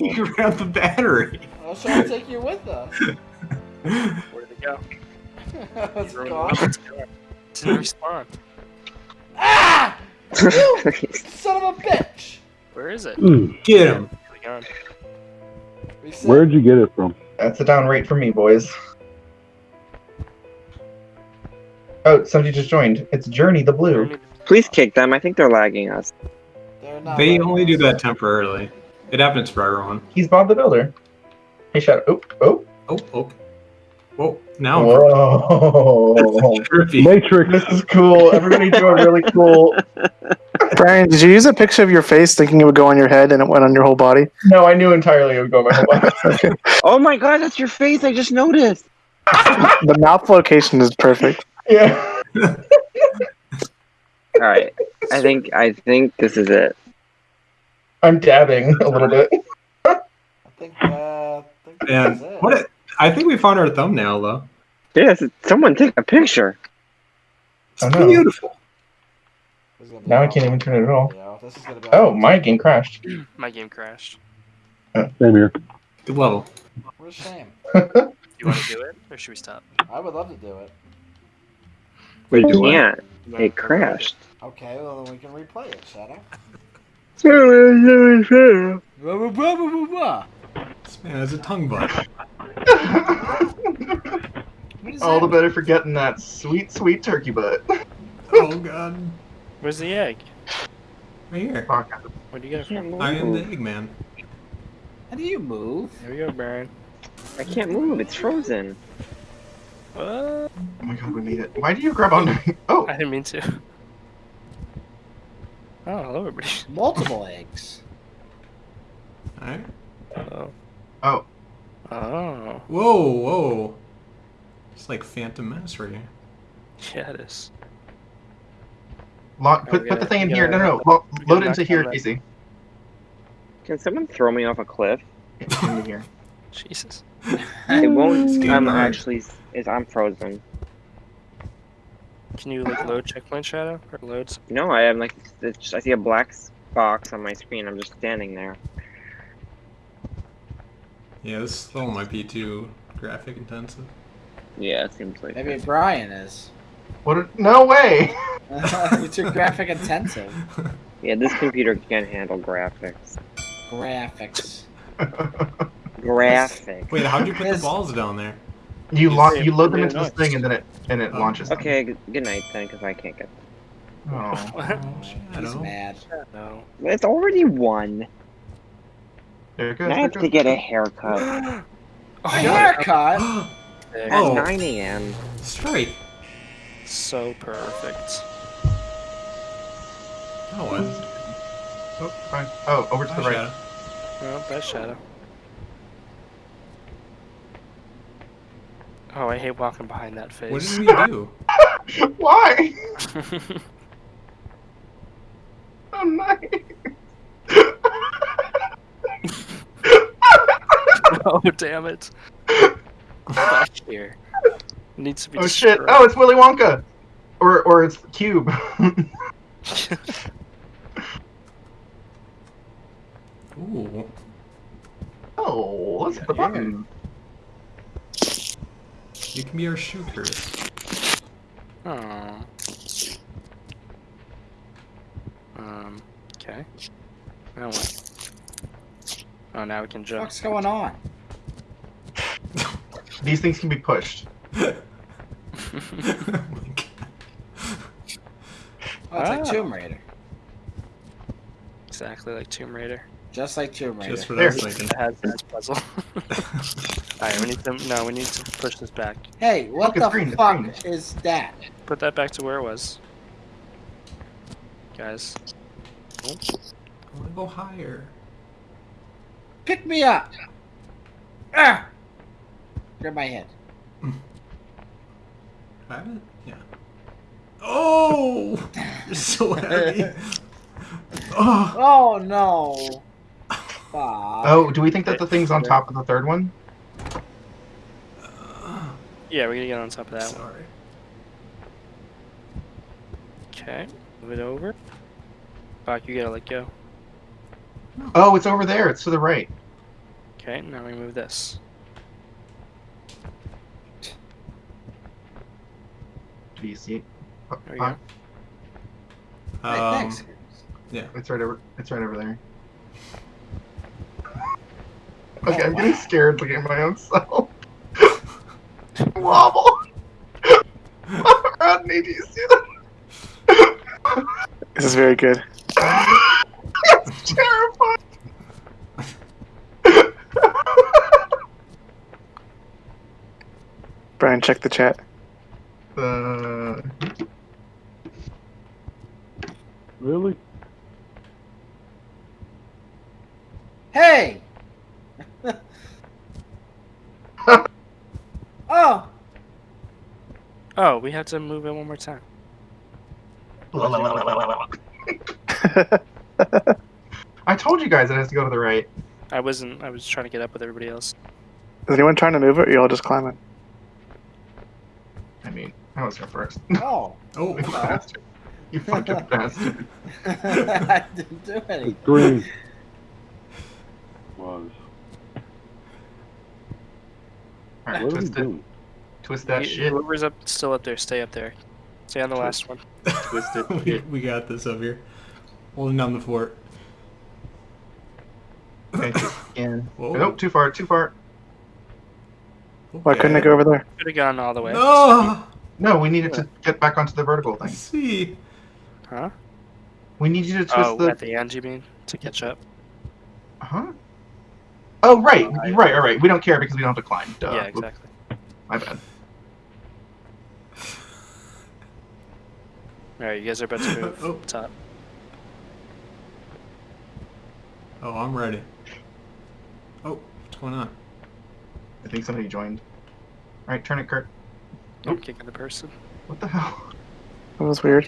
you grab the battery. I was trying to take you with us. Where did it go? it's Ruined gone. the car. Didn't respawn. Ah! You son of a bitch! Where is it? Mm. Get him. Really gone. Reset. Where'd you get it from? That's a down rate for me, boys. Oh, somebody just joined. It's Journey the Blue. Please kick them. I think they're lagging us. They're not They letting only do that temporarily. It happens for everyone. He's Bob the Builder. Hey, Shadow. Oh, oh. Oh, oh. Whoa. Now. Whoa. Trippy. Matrix. this is cool. Everybody doing really cool. Brian, did you use a picture of your face thinking it would go on your head and it went on your whole body? No, I knew entirely it would go my whole body. Oh my god, that's your face. I just noticed. The mouth location is perfect. yeah. All right. I think I think this is it. I'm dabbing a little bit. I think, uh, I think And what? It, I think we found our thumbnail though. Yes, someone take a picture. It's Oh, no. beautiful. This is Now I can't even turn it at all. Video. This is Oh, my game crashed. My game crashed. Same here. Good level. What a shame. You want to do it, or should we stop? I would love to do it. We do what? can't. It crashed. Okay, well then we can replay it, Shadow. All Blah, blah, blah, blah, blah, blah. This man has a tongue butt. All the that? better for getting that sweet, sweet turkey butt. Oh god. Where's the egg? Right here. Fuck. Where do you get it from? I am the Eggman. How do you move? Here we go, Brian. I can't move. It's frozen. What? Oh my god, we made it. Why do you grab onto me? Oh, I didn't mean to. Oh, hello, everybody. Multiple eggs. Alright. Oh. oh. Oh. Whoa, whoa. It's like Phantom Menace right here. Yeah, it is. Lock, Oh, put, we put the gotta- thing in here. No, gotta- no, no. Lo- load gotta into here, down that- Casey. Can someone throw me off a cliff? Into here. Jesus. It won't. Skin I'm actually. Is I'm frozen. Can you like load checkpoint shadow or loads? No, I am like. It's, I see a black box on my screen. I'm just standing there. Yeah, this level might be too graphic intensive. Yeah, it seems like. Maybe Brian is. What? A, no way! it's your graphic intensive. Yeah, this computer can't handle graphics. Graphics. Graphics. Wait, how'd you put the balls down there? You You lock. You load them into this thing, and then it and it Oh. launches. them. Okay, good night then, because I can't get. Oh. I He's mad. No. It's already one. There it goes. And I have it to get a haircut A Oh, haircut? At Oh. 9 a.m. Straight. So perfect. That was. Oh, fine. Oh, over to the right. Shadow. Oh, bad shadow. Oh, I hate walking behind that face. What did we do? Why? Oh, nice. oh, damn it. Back here. Needs to be Oh shit! Oh, it's Willy Wonka, or or it's Cube. Ooh. oh, let's hit the Yeah. Button. You can be our shooter. Aw. Um, okay. Now what? Oh, now we can jump. What's going on? These things can be pushed. oh my god. Oh, it's like Ah. Tomb Raider. exactly like Tomb Raider. Just like Tomb Raider. Just for There. that second. It has this puzzle. Alright, we need to, no, we need to push this back. Hey, what Look, the green, fuck green. is that? Put that back to where it was. Guys. I want to go higher. Pick me up! Ah! Grab my head. Have it? Yeah. Oh! You're so heavy. oh! Oh no! Fuck. Oh, do we think that the thing's on top of the third one? Yeah, we're gonna get on top of that one. Sorry. Okay, move it over. Fuck, you gotta let go. Oh, it's over there. It's to the right. Okay, now we move this. Do you see it? Oh, There we go. uh, Hey, Um, thanks. It's right over. It's right over there. Okay, I'm getting scared looking at my own self. Wobble. Rodney, do you see that? This is very good. it's terrifying. Brian, check the chat. uh, Really? Hey! oh! Oh, we have to move it one more time. I told you guys it has to go to the right. I wasn't. I was trying to get up with everybody else. Is anyone trying to move it, or you all just climbing? I mean, I was here first. Oh! oh, oh You bastard. You fucking bastard. I didn't do anything. green was. Alright, What are we doing? Twist that You- shit. Whoever's up, still up there, stay up there. Stay on the last one. Twist it. we, we got this up here. Holding down the fort. Okay, twist again. Whoa. Nope, too far, too far. Why couldn't it go over there? Could have gone all the way. No! No, we needed to get back onto the vertical I thing. see. Huh? We need you to twist Oh, the. at the end, you mean? To catch up? Huh? Oh, right, right, right, right. We don't care because we don't have to climb. Duh. yeah, exactly. My bad. Alright, you guys are about to move Oh. top. Oh, I'm ready. Oh, what's going on? I think somebody joined. Alright, turn it, Kurt. I'm kicking the person. What the hell? That was weird.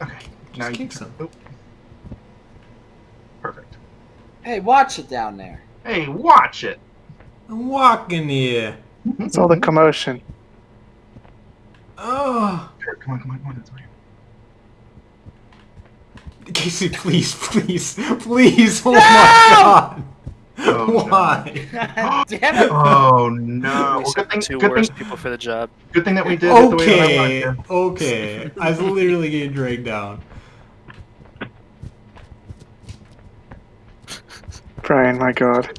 Okay, now you kick some. Oop. Perfect. Hey, watch it down there. Hey, watch it! I'm walking here. It's all the commotion. Oh. Kurt, come on, come on, come on. It's right. Casey, please, please, please. Oh No! my god. Oh. Why? God damn it! Oh no! we Well, good thing, two good, worst thing, people for the job. good thing that we did it the way I Okay, okay. I was literally getting dragged down. Brian, my god.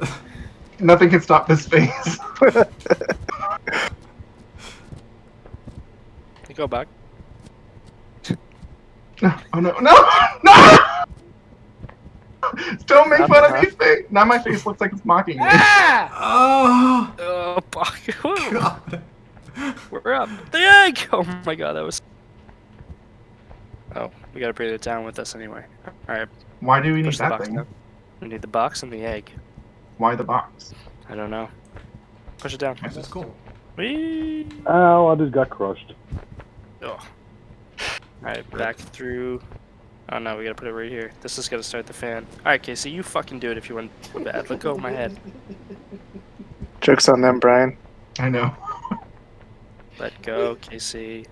Nothing can stop this face. You go back. No, oh no, no, no! Don't make Not fun of enough. me face. Now my face looks like it's mocking me. Ah! Oh Oh, fuck. Whoa, god. We're up. The egg! Oh my god, that was. Oh, we gotta bring it down with us anyway. Alright, Why do we need push the that box thing? down. We need the box and the egg. Why the box? I don't know. Push it down. This is cool. Whee! Ow, I just got crushed. Oh. Alright, back through. Oh no, we gotta put it right here. This is gonna start the fan. Alright, Casey, you fucking do it if you want bad. Let go of my head. Joke's on them, Brian. I know. Let go, Casey.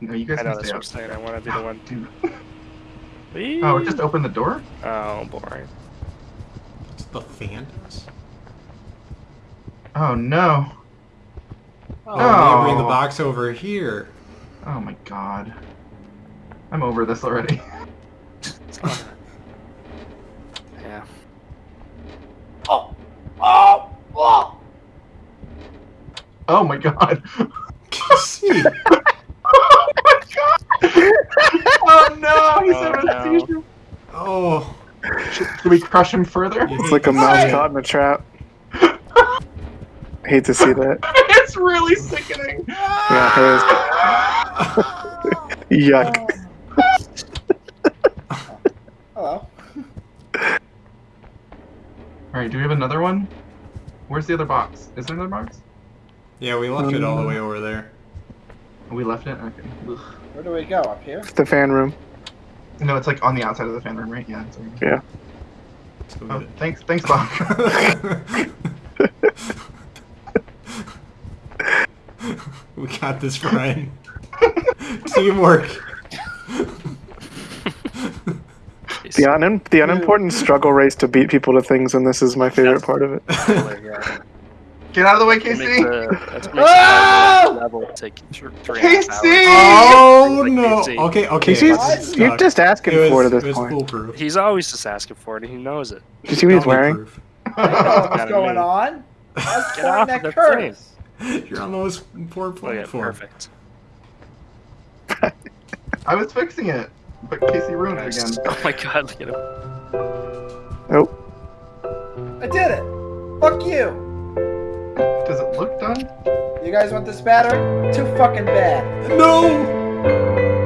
No, you guys I know that's what I'm saying. I want to be the one. Dude. Whee! Oh, just open the door? Oh, boring. What's the fan does? Oh no. Oh, No. maybe bring the oh. box over here. Oh my god. I'm over this already. Yeah. Oh! Oh! Oh! Oh my god. Casey. oh my god. Oh no, he's Oh, having a oh, no. seizure. Oh. Should, should we crush him further? It's like a mouse caught in a trap. Hate to see that. it's really sickening. Yeah, it is. Yuck. Hello. Alright, do we have another one? Where's the other box? Is there another box? Yeah, we left it all the um, way over there. We left it? Okay. Ugh. Where do we go? Up here? It's the fan room. No, it's like on the outside of the fan room, right? Yeah. It's over here. Yeah. Oh, thanks, thanks, Bob. it. we got this, Brian. Teamwork. The un- the unimportant struggle race to beat people to things, and this is my favorite part of it. Get out of the way, That makes Casey. the- that makes Ah! level take th- three and a half Casey! Oh Like no! Casey. Okay, okay. Casey's, What? you're just asking it was, for it at this it point. foolproof. He's always just asking for it, and he knows it. Do you see what he's Dummy wearing? proof. I know what's going on. I was Get off pointing of the Curtis. You're on the most important oh, Look at platform. perfect. I was fixing it, but Casey ruined it again. Oh my god, look at him. I did it. Fuck you. Does it look done? You guys want this battery? Too fucking bad. No!